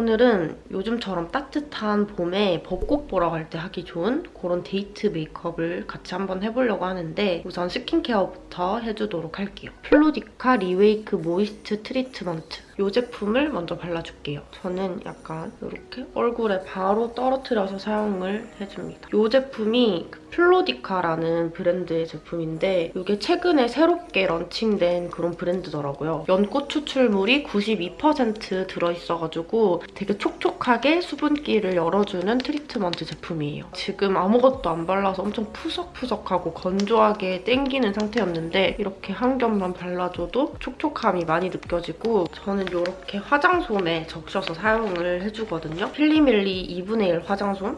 오늘은 요즘처럼 따뜻한 봄에 벚꽃 보러 갈 때 하기 좋은 그런 데이트 메이크업을 같이 한번 해보려고 하는데 우선 스킨케어부터 해주도록 할게요. 플로디카 Rewake Moist 트리트먼트 이 제품을 먼저 발라줄게요. 저는 약간 이렇게 얼굴에 바로 떨어뜨려서 사용을 해줍니다. 이 제품이 그 플로디카라는 브랜드의 제품인데 이게 최근에 새롭게 런칭된 그런 브랜드더라고요. 연꽃 추출물이 92% 들어있어가지고 되게 촉촉하게 수분기를 넣어주는 트리트먼트 제품이에요. 지금 아무것도 안 발라서 엄청 푸석푸석하고 건조하게 땡기는 상태였는데 이렇게 한 겹만 발라줘도 촉촉함이 많이 느껴지고 저는 이렇게 화장솜에 적셔서 사용을 해주거든요. 필리밀리 2분의 1 화장솜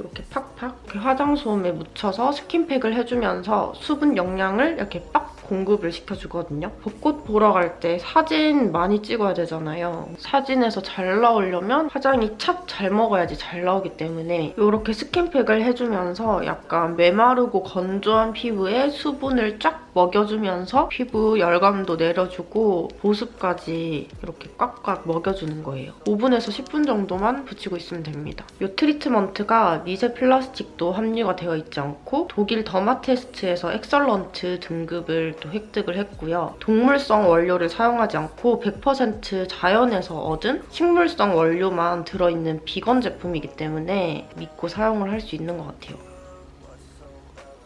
이렇게 팍팍 이렇게 화장솜에 묻혀서 스킨팩을 해주면서 수분 영양을 이렇게 빡 공급을 시켜주거든요. 벚꽃 보러 갈 때 사진 많이 찍어야 되잖아요. 사진에서 잘 나오려면 화장이 착 잘 먹어야지 잘 나오기 때문에 이렇게 스킨팩을 해주면서 약간 메마르고 건조한 피부에 수분을 쫙 먹여주면서 피부 열감도 내려주고 보습까지 이렇게 꽉꽉 먹여주는 거예요. 5분에서 10분 정도만 붙이고 있으면 됩니다. 이 트리트먼트가 미세 플라스틱도 함유가 되어 있지 않고 독일 더마테스트에서 excellent 등급을 또 획득을 했고요. 동물성 원료를 사용하지 않고 100% 자연에서 얻은 식물성 원료만 들어있는 비건 제품이기 때문에 믿고 사용을 할 수 있는 것 같아요.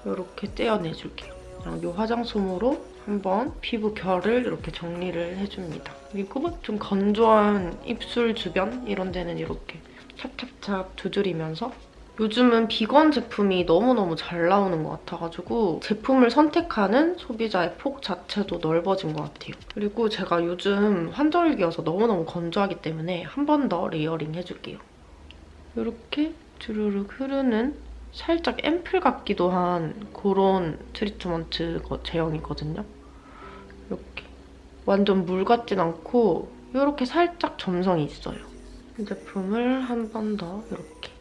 이렇게 떼어내줄게요. 그냥 이 화장솜으로 한번 피부 결을 이렇게 정리를 해줍니다. 그리고 좀 건조한 입술 주변 이런 데는 이렇게 찹찹찹 두드리면서 요즘은 비건 제품이 너무너무 잘 나오는 것 같아가지고 제품을 선택하는 소비자의 폭 자체도 넓어진 것 같아요. 그리고 제가 요즘 환절기여서 너무너무 건조하기 때문에 한 번 더 layering 해줄게요. 이렇게 주르륵 흐르는 살짝 앰플 같기도 한 그런 트리트먼트 제형이거든요. 이렇게 완전 물 같진 않고 이렇게 살짝 점성이 있어요. 이 제품을 한 번 더 이렇게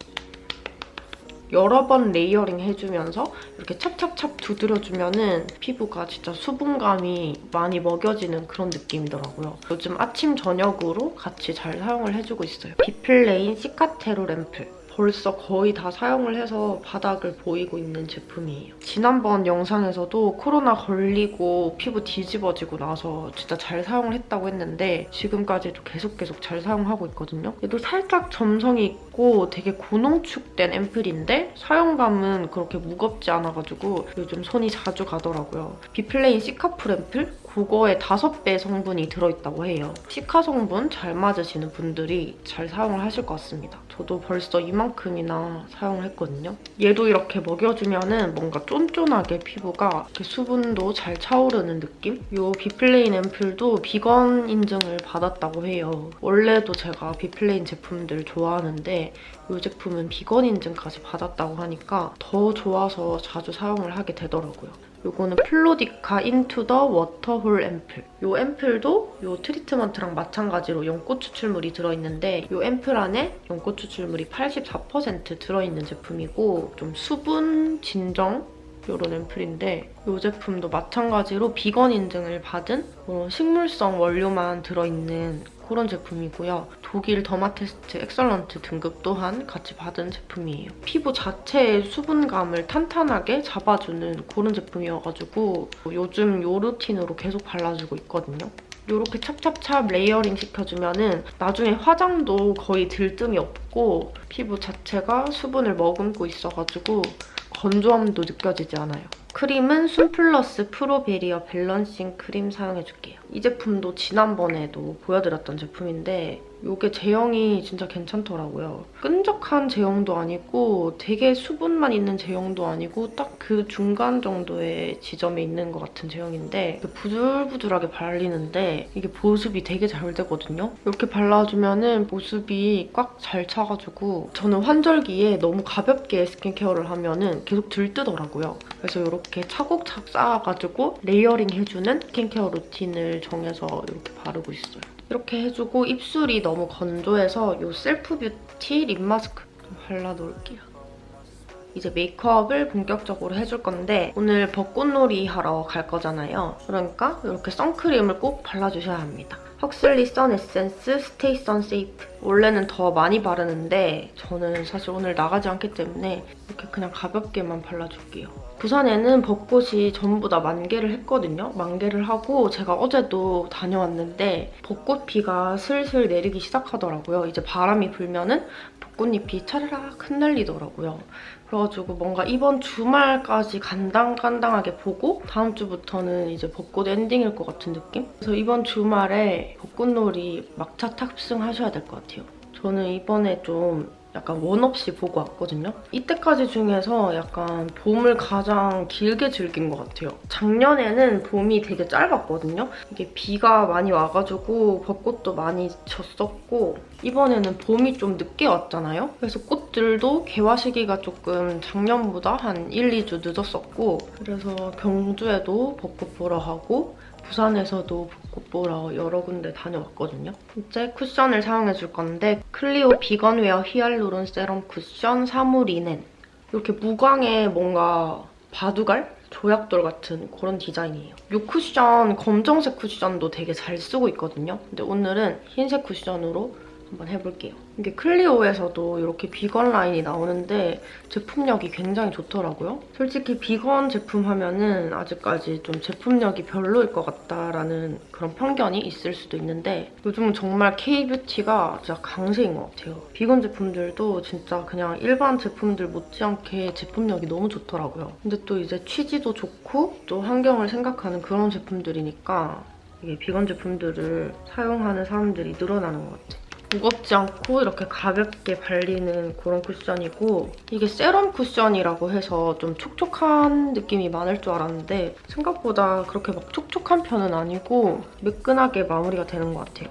여러 번 layering 해주면서 이렇게 찹찹찹 두드려주면 은 피부가 진짜 수분감이 많이 먹여지는 그런 느낌이더라고요. 요즘 아침, 저녁으로 같이 잘 사용을 해주고 있어요. 비플레인 시카테롤 앰플. 벌써 거의 다 사용을 해서 바닥을 보이고 있는 제품이에요. 지난번 영상에서도 코로나 걸리고 피부 뒤집어지고 나서 진짜 잘 사용을 했다고 했는데 지금까지도 계속 계속 잘 사용하고 있거든요. 얘도 살짝 점성이 있고 되게 고농축된 앰플인데 사용감은 그렇게 무겁지 않아가지고 요즘 손이 자주 가더라고요. 비플레인 시카풀 앰플? 그거에 5배 성분이 들어있다고 해요. 시카 성분 잘 맞으시는 분들이 잘 사용을 하실 것 같습니다. 저도 벌써 이만큼이나 사용을 했거든요. 얘도 이렇게 먹여주면 은 뭔가 쫀쫀하게 피부가 수분도 잘 차오르는 느낌? 이 비플레인 앰플도 비건 인증을 받았다고 해요. 원래도 제가 비플레인 제품들 좋아하는데 이 제품은 비건 인증까지 받았다고 하니까 더 좋아서 자주 사용을 하게 되더라고요. 이거는 플로디카 Into the Waterhole 앰플. 이 앰플도 이 트리트먼트랑 마찬가지로 연꽃 추출물이 들어있는데 이 앰플 안에 연꽃 추출물이 84% 들어있는 제품이고 좀 수분 진정 이런 앰플인데 이 제품도 마찬가지로 비건 인증을 받은 뭐 식물성 원료만 들어있는 그런 제품이고요. 독일 더마테스트 excellent 등급 또한 같이 받은 제품이에요. 피부 자체의 수분감을 탄탄하게 잡아주는 그런 제품이어가지고 요즘 이 루틴으로 계속 발라주고 있거든요. 이렇게 찹찹찹 layering 시켜주면 은 나중에 화장도 거의 들뜸이 없고 피부 자체가 수분을 머금고 있어가지고 건조함도 느껴지지 않아요. 크림은 순플러스 Pro Barrier Balancing 크림 사용해줄게요. 이 제품도 지난번에도 보여드렸던 제품인데 이게 제형이 진짜 괜찮더라고요. 끈적한 제형도 아니고 되게 수분만 있는 제형도 아니고 딱 그 중간 정도의 지점에 있는 것 같은 제형인데 부들부들하게 발리는데 이게 보습이 되게 잘 되거든요. 이렇게 발라주면 은 보습이 꽉 잘 차가지고 저는 환절기에 너무 가볍게 스킨케어를 하면 은 계속 들뜨더라고요. 그래서 이렇게 차곡차곡 쌓아가지고 layering 해주는 스킨케어 루틴을 정해서 이렇게 바르고 있어요. 이렇게 해주고 입술이 너무 건조해서 이 셀프 뷰티 립 마스크 좀 발라놓을게요. 이제 메이크업을 본격적으로 해줄 건데 오늘 벚꽃놀이 하러 갈 거잖아요. 그러니까 이렇게 선크림을 꼭 발라주셔야 합니다. 헉슬리 Sun Essence Stay Sun Safe. 원래는 더 많이 바르는데 저는 사실 오늘 나가지 않기 때문에 이렇게 그냥 가볍게만 발라줄게요. 부산에는 벚꽃이 전부 다 만개를 했거든요. 만개를 하고 제가 어제도 다녀왔는데 벚꽃 비가 슬슬 내리기 시작하더라고요. 이제 바람이 불면은 벚꽃잎이 차라락 흩날리더라고요. 그래가지고 뭔가 이번 주말까지 간당간당하게 보고 다음 주부터는 이제 벚꽃 엔딩일 것 같은 느낌? 그래서 이번 주말에 벚꽃놀이 막차 탑승하셔야 될 것 같아요. 저는 이번에 좀 약간 원 없이 보고 왔거든요. 이때까지 중에서 약간 봄을 가장 길게 즐긴 것 같아요. 작년에는 봄이 되게 짧았거든요. 이게 비가 많이 와가지고 벚꽃도 많이 졌었고 이번에는 봄이 좀 늦게 왔잖아요. 그래서 꽃들도 개화 시기가 조금 작년보다 한 1, 2주 늦었었고 그래서 경주에도 벚꽃 보러 가고 부산에서도 벚꽃 보러 여러 군데 다녀왔거든요. 이제 쿠션을 사용해줄 건데 클리오 Vegan Wear 히알루론 세럼 쿠션 4호 리넨 이렇게 무광의 뭔가 바둑알? 조약돌 같은 그런 디자인이에요. 이 쿠션 검정색 쿠션도 되게 잘 쓰고 있거든요. 근데 오늘은 흰색 쿠션으로 한번 해볼게요. 이게 클리오에서도 이렇게 비건 라인이 나오는데 제품력이 굉장히 좋더라고요. 솔직히 비건 제품 하면은 아직까지 좀 제품력이 별로일 것 같다라는 그런 편견이 있을 수도 있는데 요즘은 정말 K-뷰티가 진짜 강세인 것 같아요. 비건 제품들도 진짜 그냥 일반 제품들 못지않게 제품력이 너무 좋더라고요. 근데 또 이제 취지도 좋고 또 환경을 생각하는 그런 제품들이니까 이게 비건 제품들을 사용하는 사람들이 늘어나는 것 같아요. 무겁지 않고 이렇게 가볍게 발리는 그런 쿠션이고 이게 세럼 쿠션이라고 해서 좀 촉촉한 느낌이 많을 줄 알았는데 생각보다 그렇게 막 촉촉한 편은 아니고 매끈하게 마무리가 되는 것 같아요.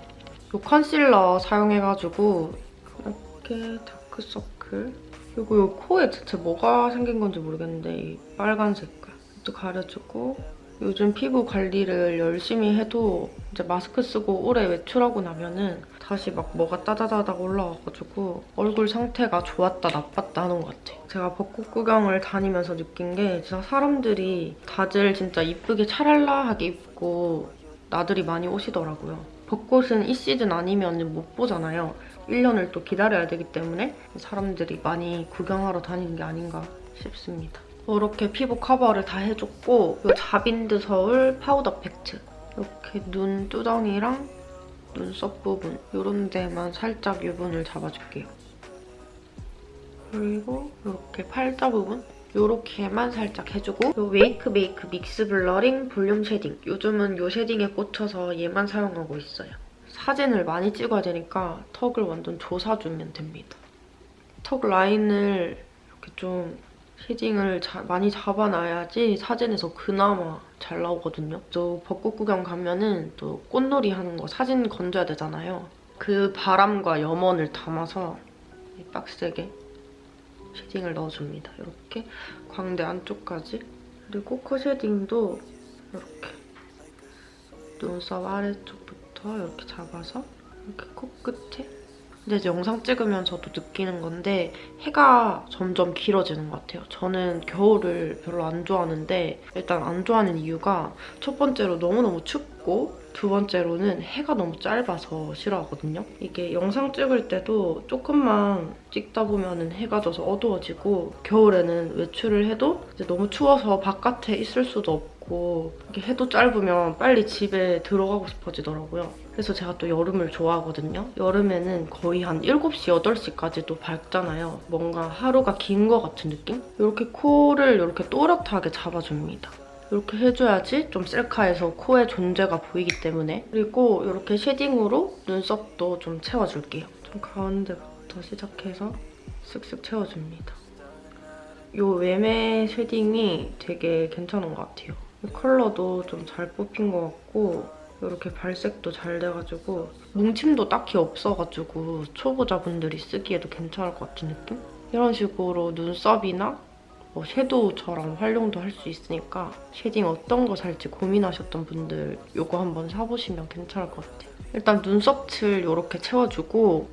이 컨실러 사용해가지고 이렇게 다크서클 그리고 이 코에 대체 뭐가 생긴 건지 모르겠는데 이 빨간 색깔 이것도 가려주고 요즘 피부 관리를 열심히 해도 이제 마스크 쓰고 오래 외출하고 나면은 다시 막 뭐가 따다다닥 올라와가지고 얼굴 상태가 좋았다 나빴다 하는 것 같아요. 제가 벚꽃 구경을 다니면서 느낀 게 진짜 사람들이 다들 진짜 이쁘게 찰랄라하게 입고 나들이 많이 오시더라고요. 벚꽃은 이 시즌 아니면 못 보잖아요. 1년을 또 기다려야 되기 때문에 사람들이 많이 구경하러 다니는 게 아닌가 싶습니다. 이렇게 피부 커버를 다 해줬고 이 자빈드 서울 파우더 팩트 이렇게 눈두덩이랑 눈썹 부분 이런 데만 살짝 유분을 잡아줄게요. 그리고 이렇게 팔자 부분 이렇게만 살짝 해주고 이 웨이크 메이크 Mix Blurring Volume Shading 요즘은 이 shading에 꽂혀서 얘만 사용하고 있어요. 사진을 많이 찍어야 되니까 턱을 완전 조사주면 됩니다. 턱 라인을 이렇게 좀 shading을 자, 많이 잡아놔야지 사진에서 그나마 잘 나오거든요. 또 벚꽃 구경 가면은 또 꽃놀이 하는 거 사진 건져야 되잖아요. 그 바람과 염원을 담아서 빡세게 shading을 넣어줍니다. 이렇게 광대 안쪽까지. 그리고 코 shading도 이렇게 눈썹 아래쪽부터 이렇게 잡아서 이렇게 코끝에 근데 이제 영상 찍으면서도 느끼는 건데 해가 점점 길어지는 것 같아요. 저는 겨울을 별로 안 좋아하는데 일단 안 좋아하는 이유가 첫 번째로 너무너무 춥고 두 번째로는 해가 너무 짧아서 싫어하거든요. 이게 영상 찍을 때도 조금만 찍다 보면 해가 져서 어두워지고 겨울에는 외출을 해도 너무 추워서 바깥에 있을 수도 없고 해도 짧으면 빨리 집에 들어가고 싶어지더라고요. 그래서 제가 또 여름을 좋아하거든요. 여름에는 거의 한 7시, 8시까지도 밝잖아요. 뭔가 하루가 긴 것 같은 느낌? 이렇게 코를 이렇게 또렷하게 잡아줍니다. 이렇게 해줘야지 좀 셀카에서 코의 존재가 보이기 때문에 그리고 이렇게 쉐딩으로 눈썹도 좀 채워줄게요. 좀 가운데부터 시작해서 쓱쓱 채워줍니다. 이 외매 shading이 되게 괜찮은 것 같아요. 이 컬러도 좀 잘 뽑힌 것 같고 이렇게 발색도 잘 돼가지고 뭉침도 딱히 없어가지고 초보자분들이 쓰기에도 괜찮을 것 같은 느낌? 이런 식으로 눈썹이나 뭐 섀도우처럼 활용도 할 수 있으니까 shading 어떤 거 살지 고민하셨던 분들 이거 한번 사보시면 괜찮을 것 같아요. 일단 눈썹 칠 이렇게 채워주고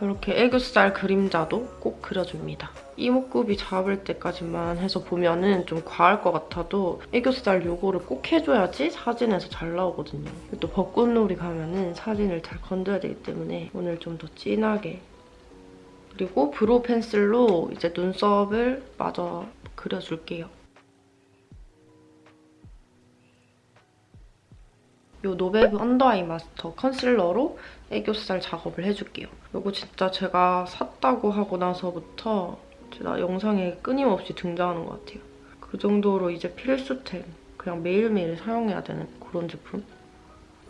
이렇게 애교살 그림자도 꼭 그려줍니다. 이목구비 잡을 때까지만 해서 보면은 좀 과할 것 같아도 애교살 요거를 꼭 해줘야지 사진에서 잘 나오거든요. 또 벚꽃놀이 가면은 사진을 잘 건져야 되기 때문에 오늘 좀 더 진하게 그리고 brow pencil로 이제 눈썹을 마저 그려줄게요. 이 노베브 언더아이 마스터 컨실러로 애교살 작업을 해줄게요. 이거 진짜 제가 샀다고 하고 나서부터 제가 영상에 끊임없이 등장하는 것 같아요. 그 정도로 이제 필수템. 그냥 매일매일 사용해야 되는 그런 제품.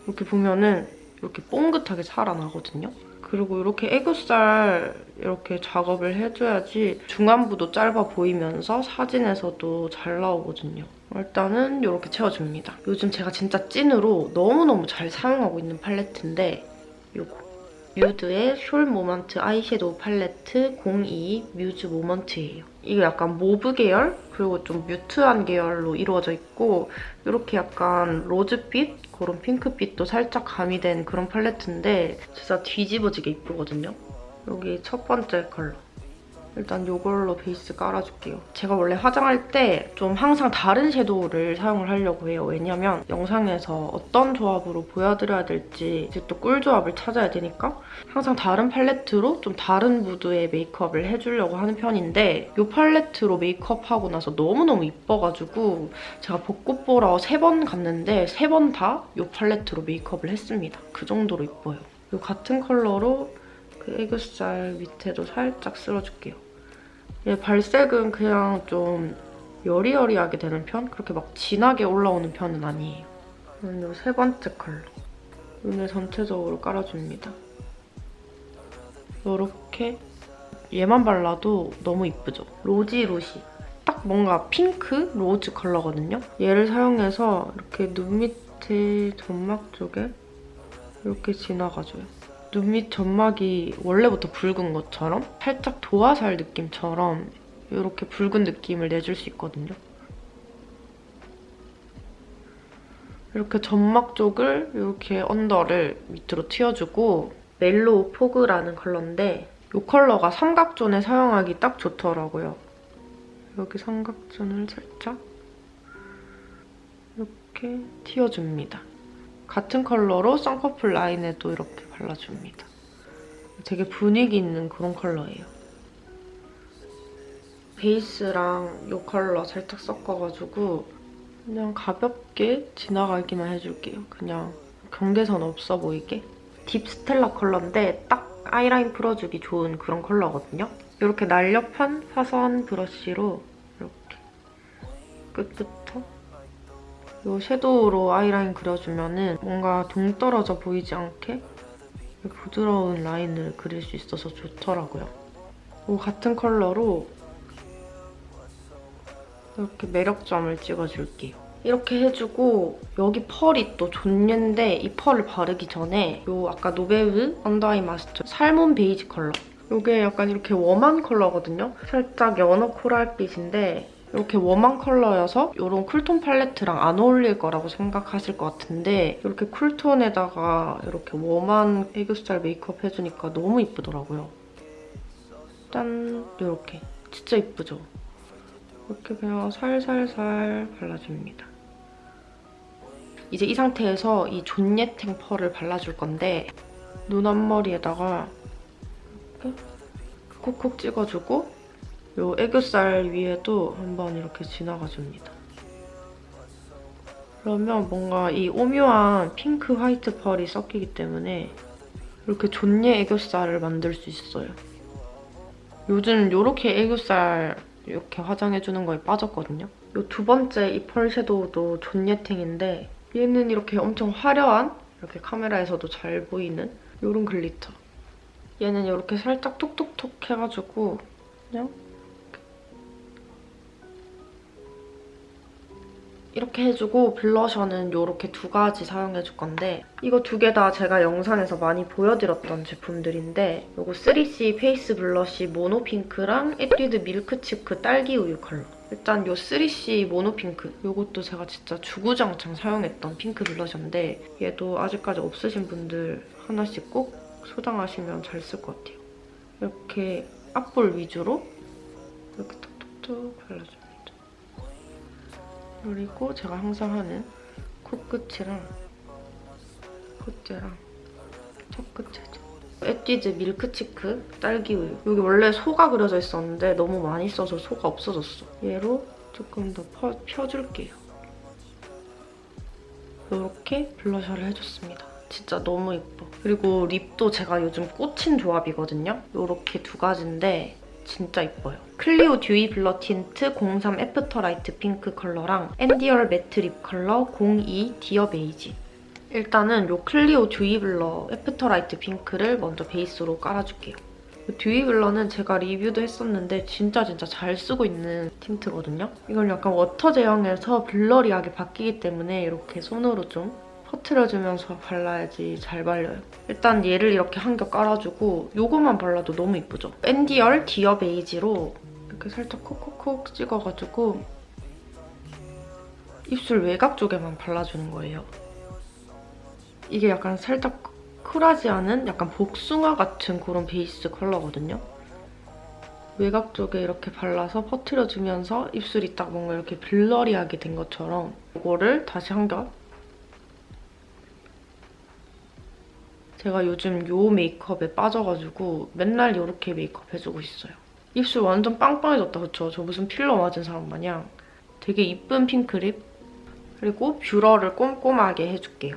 이렇게 보면은 이렇게 뽕긋하게 살아나거든요. 그리고 이렇게 애교살 이렇게 작업을 해줘야지 중안부도 짧아 보이면서 사진에서도 잘 나오거든요. 일단은 이렇게 채워줍니다. 요즘 제가 진짜 찐으로 너무너무 잘 사용하고 있는 팔레트인데 이거. 뮤드의 숄 모먼트 아이섀도우 팔레트 02 뮤즈 모먼트예요. 이게 약간 mauve 계열 그리고 좀 mute한 계열로 이루어져 있고 이렇게 약간 로즈빛 그런 핑크빛도 살짝 가미된 그런 팔레트인데 진짜 뒤집어지게 이쁘거든요. 여기 첫 번째 컬러. 일단 이걸로 베이스 깔아줄게요. 제가 원래 화장할 때 좀 항상 다른 섀도우를 사용을 하려고 해요. 왜냐면 영상에서 어떤 조합으로 보여드려야 될지 이제 또 꿀조합을 찾아야 되니까 항상 다른 팔레트로 좀 다른 무드의 메이크업을 해주려고 하는 편인데 이 팔레트로 메이크업하고 나서 너무너무 이뻐가지고 제가 벚꽃 보러 세 번 갔는데 세 번 다 이 팔레트로 메이크업을 했습니다. 그 정도로 이뻐요. 이 같은 컬러로 그 애교살 밑에도 살짝 쓸어줄게요. 얘 발색은 그냥 좀 여리여리하게 되는 편? 그렇게 막 진하게 올라오는 편은 아니에요. 그리고 세 번째 컬러. 눈을 전체적으로 깔아줍니다. 이렇게 얘만 발라도 너무 이쁘죠? rosy rosy. 딱 뭔가 핑크 로즈 컬러거든요? 얘를 사용해서 이렇게 눈 밑에 점막 쪽에 이렇게 지나가줘요. 눈 밑 점막이 원래부터 붉은 것처럼 살짝 도화살 느낌처럼 이렇게 붉은 느낌을 내줄 수 있거든요. 이렇게 점막 쪽을 이렇게 under를 밑으로 틔워주고 멜로우 포그라는 컬러인데 이 컬러가 삼각존에 사용하기 딱 좋더라고요. 여기 삼각존을 살짝 이렇게 틔워줍니다. 같은 컬러로 쌍꺼풀 라인에도 이렇게 발라줍니다. 되게 분위기 있는 그런 컬러예요. 베이스랑 이 컬러 살짝 섞어가지고 그냥 가볍게 지나가기만 해줄게요. 그냥 경계선 없어 보이게. 딥 스텔라 컬러인데 딱 아이라인 풀어주기 좋은 그런 컬러거든요. 이렇게 날렵한 사선 브러쉬로 이렇게 끝부터 이 섀도우로 아이라인 그려주면 은 뭔가 동떨어져 보이지 않게 부드러운 라인을 그릴 수 있어서 좋더라고요. 이 같은 컬러로 이렇게 매력점을 찍어줄게요. 이렇게 해주고 여기 펄이 또 존예인데 이 펄을 바르기 전에 이 아까 노베브 언더아이 마스터 살몬 베이지 컬러 이게 약간 이렇게 warm한 컬러거든요. 살짝 연어 coral빛인데 이렇게 warm한 컬러여서 이런 cool tone 팔레트랑 안 어울릴 거라고 생각하실 것 같은데 이렇게 cool tone에다가 이렇게 warm한 애교살 메이크업 해주니까 너무 이쁘더라고요. 짠! 이렇게. 진짜 이쁘죠? 이렇게 그냥 살살살 발라줍니다. 이제 이 상태에서 이 존예탱 펄을 발라줄 건데 눈 앞머리에다가 이렇게 콕콕 찍어주고 이 애교살 위에도 한번 이렇게 지나가줍니다. 그러면 뭔가 이 오묘한 핑크 화이트 펄이 섞이기 때문에 이렇게 존예 애교살을 만들 수 있어요. 요즘 이렇게 애교살 이렇게 화장해주는 거에 빠졌거든요. 이두 번째 이 펄 섀도우도 존예탱인데 얘는 이렇게 엄청 화려한 이렇게 카메라에서도 잘 보이는 이런 glitter. 얘는 이렇게 살짝 톡톡톡 해가지고 그냥 이렇게 해주고 블러셔는 이렇게 두 가지 사용해줄 건데 이거 두 개 다 제가 영상에서 많이 보여드렸던 제품들인데 이거 3CE 페이스 블러쉬 모노핑크랑 에뛰드 밀크치크 딸기우유 컬러 일단 이 3CE 모노핑크 이것도 제가 진짜 주구장창 사용했던 핑크 블러셔인데 얘도 아직까지 없으신 분들 하나씩 꼭 소장하시면 잘 쓸 것 같아요. 이렇게 앞볼 위주로 이렇게 톡톡톡 발라줍니다. 그리고 제가 항상 하는 코끝이랑 콧대랑 턱끝에도 에뛰즈 밀크치크 딸기우유 여기 원래 소가 그려져 있었는데 너무 많이 써서 소가 없어졌어. 얘로 조금 더 펴, 펴줄게요. 이렇게 블러셔를 해줬습니다. 진짜 너무 예뻐. 그리고 립도 제가 요즘 꽂힌 조합이거든요. 이렇게 두 가지인데 진짜 예뻐요. 클리오 듀이 블러 틴트 03 애프터 라이트 핑크 컬러랑 앤디얼 매트 립 컬러 02 디어 베이지. 일단은 이 클리오 듀이 블러 애프터 라이트 핑크를 먼저 베이스로 깔아줄게요. 이 듀이 블러는 제가 리뷰도 했었는데 진짜 진짜 잘 쓰고 있는 틴트거든요. 이걸 약간 water 제형에서 blurry하게 바뀌기 때문에 이렇게 손으로 좀 퍼트려주면서 발라야지 잘 발려요. 일단 얘를 이렇게 한 겹 깔아주고 이거만 발라도 너무 이쁘죠? 앤디얼 디어 베이지로 이렇게 살짝 콕콕콕 찍어가지고 입술 외곽 쪽에만 발라주는 거예요. 이게 약간 살짝 쿨하지 않은 약간 복숭아 같은 그런 베이스 컬러거든요. 외곽 쪽에 이렇게 발라서 퍼트려주면서 입술이 딱 뭔가 이렇게 blurry하게 된 것처럼 이거를 다시 한 겹 제가 요즘 요 메이크업에 빠져가지고 맨날 이렇게 메이크업 해주고 있어요. 입술 완전 빵빵해졌다, 그쵸? 저 무슨 필러 맞은 사람 마냥. 되게 이쁜 핑크립. 그리고 뷰러를 꼼꼼하게 해줄게요.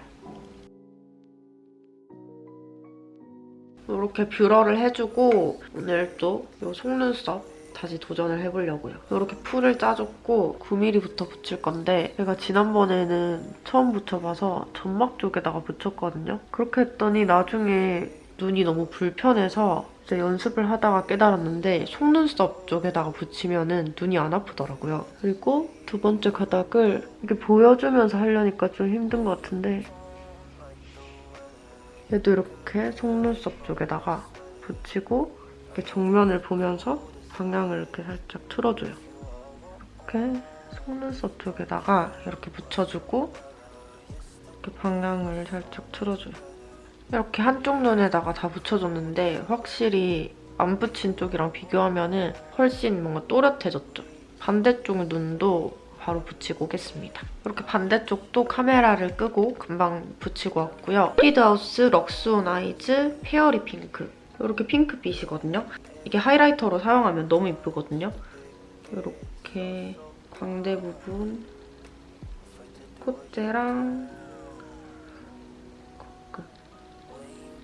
이렇게 뷰러를 해주고 오늘 또 이 속눈썹 다시 도전을 해보려고요. 이렇게 풀을 짜줬고 9mm부터 붙일 건데 제가 지난번에는 처음 붙여봐서 점막 쪽에다가 붙였거든요. 그렇게 했더니 나중에 눈이 너무 불편해서 이제 연습을 하다가 깨달았는데 속눈썹 쪽에다가 붙이면 눈이 안 아프더라고요. 그리고 두 번째 가닥을 이렇게 보여주면서 하려니까 좀 힘든 것 같은데 얘도 이렇게 속눈썹 쪽에다가 붙이고 이렇게 정면을 보면서 방향을 이렇게 살짝 틀어줘요. 이렇게 속눈썹 쪽에다가 이렇게 붙여주고 이렇게 방향을 살짝 틀어줘요. 이렇게 한쪽 눈에다가 다 붙여줬는데 확실히 안 붙인 쪽이랑 비교하면은 훨씬 뭔가 또렷해졌죠. 반대쪽 눈도 바로 붙이고 오겠습니다. 이렇게 반대쪽도 카메라를 끄고 금방 붙이고 왔고요. 에뛰드하우스 럭스온 아이즈 페어리 핑크. 이렇게 핑크빛이거든요. 이게 하이라이터로 사용하면 너무 이쁘거든요. 이렇게 광대 부분, 콧대랑 코끝.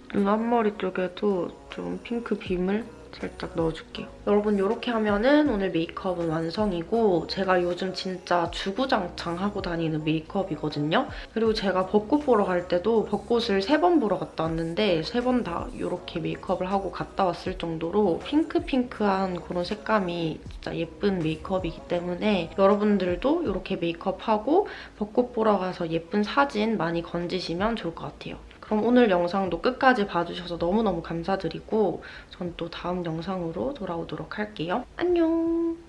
눈 앞머리 쪽에도 좀 핑크 빔을 살짝 넣어줄게요. 여러분 이렇게 하면은 오늘 메이크업은 완성이고 제가 요즘 진짜 주구장창 하고 다니는 메이크업이거든요. 그리고 제가 벚꽃 보러 갈 때도 벚꽃을 세 번 보러 갔다 왔는데 세 번 다 이렇게 메이크업을 하고 갔다 왔을 정도로 핑크핑크한 그런 색감이 진짜 예쁜 메이크업이기 때문에 여러분들도 이렇게 메이크업하고 벚꽃 보러 가서 예쁜 사진 많이 건지시면 좋을 것 같아요. 그럼 오늘 영상도 끝까지 봐주셔서 너무너무 감사드리고 전 또 다음 영상으로 돌아오도록 할게요. 안녕!